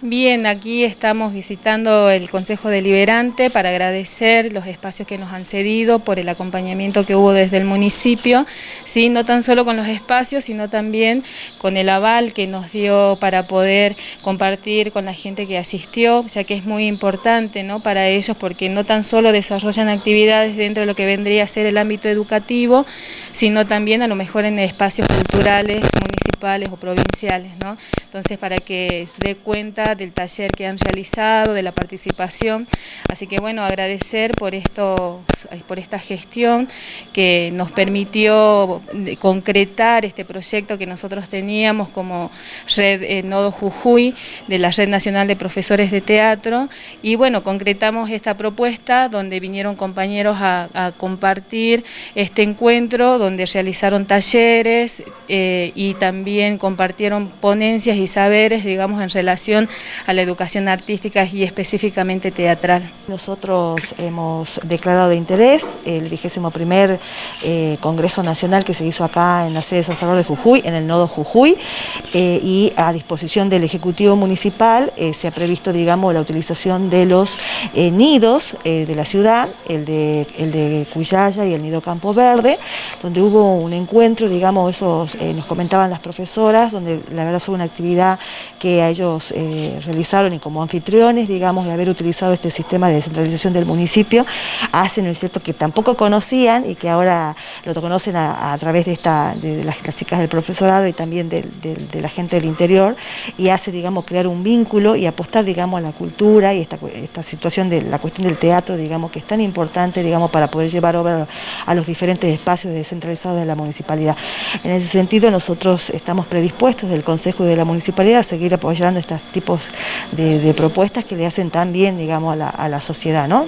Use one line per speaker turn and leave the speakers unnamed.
Bien, aquí estamos visitando el Consejo Deliberante para agradecer los espacios que nos han cedido por el acompañamiento que hubo desde el municipio, ¿sí? no tan solo con los espacios, sino también con el aval que nos dio para poder compartir con la gente que asistió, ya que es muy importante ¿no? para ellos porque no tan solo desarrollan actividades dentro de lo que vendría a ser el ámbito educativo, sino también a lo mejor en espacios culturales, municipales o provinciales. ¿no? Entonces, para que dé cuenta del taller que han realizado, de la participación. Así que bueno, agradecer por, esto, por esta gestión que nos permitió concretar este proyecto que nosotros teníamos como Red eh, Nodo Jujuy, de la Red Nacional de Profesores de Teatro. Y bueno, concretamos esta propuesta donde vinieron compañeros a, compartir este encuentro, donde realizaron talleres eh, y también compartieron ponencias y saberes, digamos, en relación a la educación artística y específicamente teatral.
Nosotros hemos declarado de interés el 21 eh, Congreso Nacional que se hizo acá en la sede de San Salvador de Jujuy, en el nodo Jujuy, eh, y a disposición del Ejecutivo Municipal se ha previsto, digamos, la utilización de los nidos de la ciudad, el de, el de Cuyaya y el nido Campo Verde, donde hubo un encuentro, digamos, esos nos comentaban las profesoras, donde la verdad fue una actividad que ellos realizaron y como anfitriones, digamos, de haber utilizado este sistema de descentralización del municipio, hacen, ¿no es cierto?, que tampoco conocían y que ahora lo conocen a, través de, esta, de las, chicas del profesorado y también de, la gente del interior, y hace, digamos, crear un vínculo y apostar, digamos, a la cultura y esta, esta situación de la cuestión del teatro, digamos, que es tan importante, digamos, para poder llevar obra a los diferentes espacios descentralizados de la municipalidad. En ese sentido, nosotros estamos predispuestos del Consejo y de la Municipalidad a seguir apoyando estos tipos de, propuestas que le hacen tan bien, digamos, a la, sociedad, ¿no?